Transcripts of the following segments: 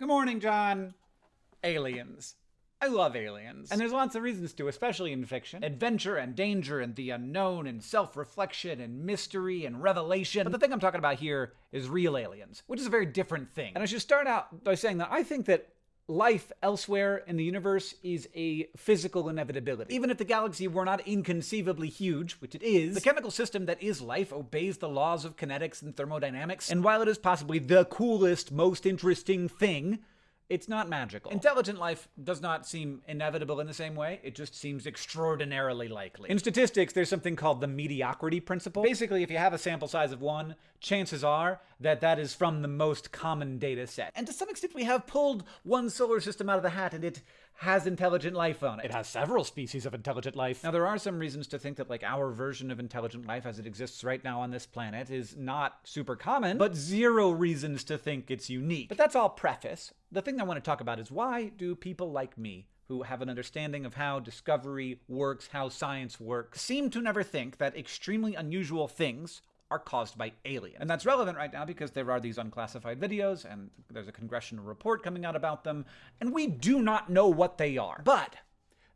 Good morning, John. Aliens. I love aliens. And there's lots of reasons to, especially in fiction. Adventure and danger and the unknown and self-reflection and mystery and revelation. But the thing I'm talking about here is real aliens, which is a very different thing. And I should start out by saying that I think that life elsewhere in the universe is a physical inevitability. Even if the galaxy were not inconceivably huge, which it is, the chemical system that is life obeys the laws of kinetics and thermodynamics, and while it is possibly the coolest, most interesting thing, it's not magical. Intelligent life does not seem inevitable in the same way. It just seems extraordinarily likely. In statistics, there's something called the mediocrity principle. Basically, if you have a sample size of one, chances are that that is from the most common data set. And to some extent, we have pulled one solar system out of the hat and it has intelligent life on it. It has several species of intelligent life. Now, there are some reasons to think that like our version of intelligent life as it exists right now on this planet is not super common, but zero reasons to think it's unique. But that's all preface. The thing I want to talk about is why do people like me who have an understanding of how discovery works, how science works, seem to never think that extremely unusual things are caused by aliens. And that's relevant right now because there are these unclassified videos and there's a congressional report coming out about them, and we do not know what they are. But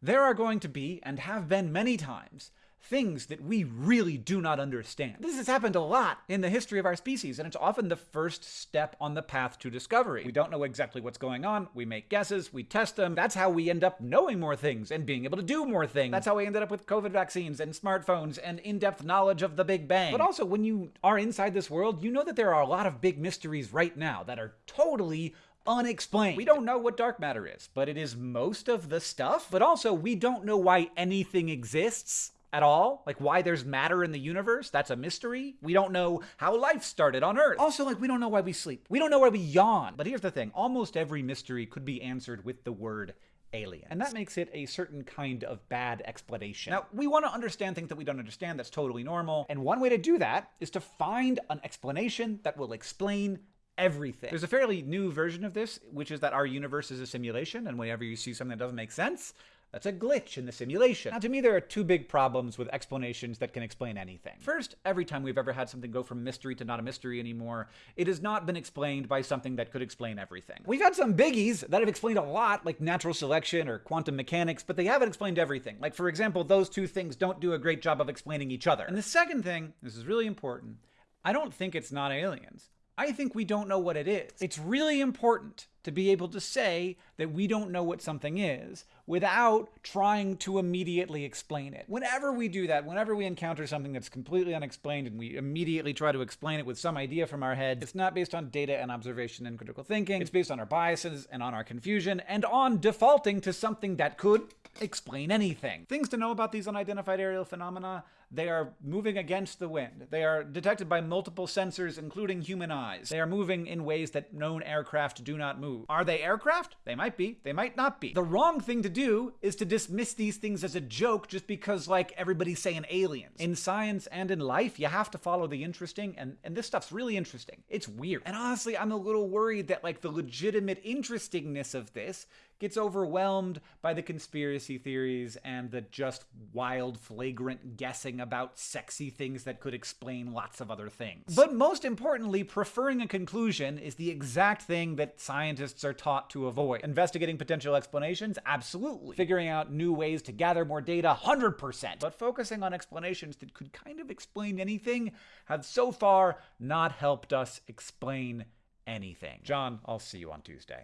there are going to be, and have been many times, things that we really do not understand. This has happened a lot in the history of our species, and it's often the first step on the path to discovery. We don't know exactly what's going on, we make guesses, we test them. That's how we end up knowing more things and being able to do more things. That's how we ended up with COVID vaccines and smartphones and in-depth knowledge of the Big Bang. But also, when you are inside this world, you know that there are a lot of big mysteries right now that are totally unexplained. We don't know what dark matter is, but it is most of the stuff. But also, we don't know why anything exists at all. Like why there's matter in the universe, that's a mystery. We don't know how life started on Earth. Also, like we don't know why we sleep. We don't know why we yawn. But here's the thing, almost every mystery could be answered with the word alien. And that makes it a certain kind of bad explanation. Now, we want to understand things that we don't understand. That's totally normal. And one way to do that is to find an explanation that will explain everything. There's a fairly new version of this, which is that our universe is a simulation, and whenever you see something that doesn't make sense, that's a glitch in the simulation. Now, to me, there are two big problems with explanations that can explain anything. First, every time we've ever had something go from mystery to not a mystery anymore, it has not been explained by something that could explain everything. We've had some biggies that have explained a lot, like natural selection or quantum mechanics, but they haven't explained everything. Like, for example, those two things don't do a great job of explaining each other. And the second thing, this is really important, I don't think it's not aliens. I think we don't know what it is. It's really important to be able to say that we don't know what something is without trying to immediately explain it. Whenever we do that, whenever we encounter something that's completely unexplained and we immediately try to explain it with some idea from our head, it's not based on data and observation and critical thinking. It's based on our biases and on our confusion and on defaulting to something that could explain anything. Things to know about these unidentified aerial phenomena they are moving against the wind. They are detected by multiple sensors, including human eyes. They are moving in ways that known aircraft do not move. Are they aircraft? They might be. They might not be. The wrong thing to do is to dismiss these things as a joke just because, like, everybody's saying aliens. In science and in life, you have to follow the interesting, and, and this stuff's really interesting. It's weird. And honestly, I'm a little worried that, like, the legitimate interestingness of this gets overwhelmed by the conspiracy theories and the just wild, flagrant guessing about sexy things that could explain lots of other things. But most importantly, preferring a conclusion is the exact thing that scientists are taught to avoid. Investigating potential explanations? Absolutely. Figuring out new ways to gather more data? 100%. But focusing on explanations that could kind of explain anything have so far not helped us explain anything. John, I'll see you on Tuesday.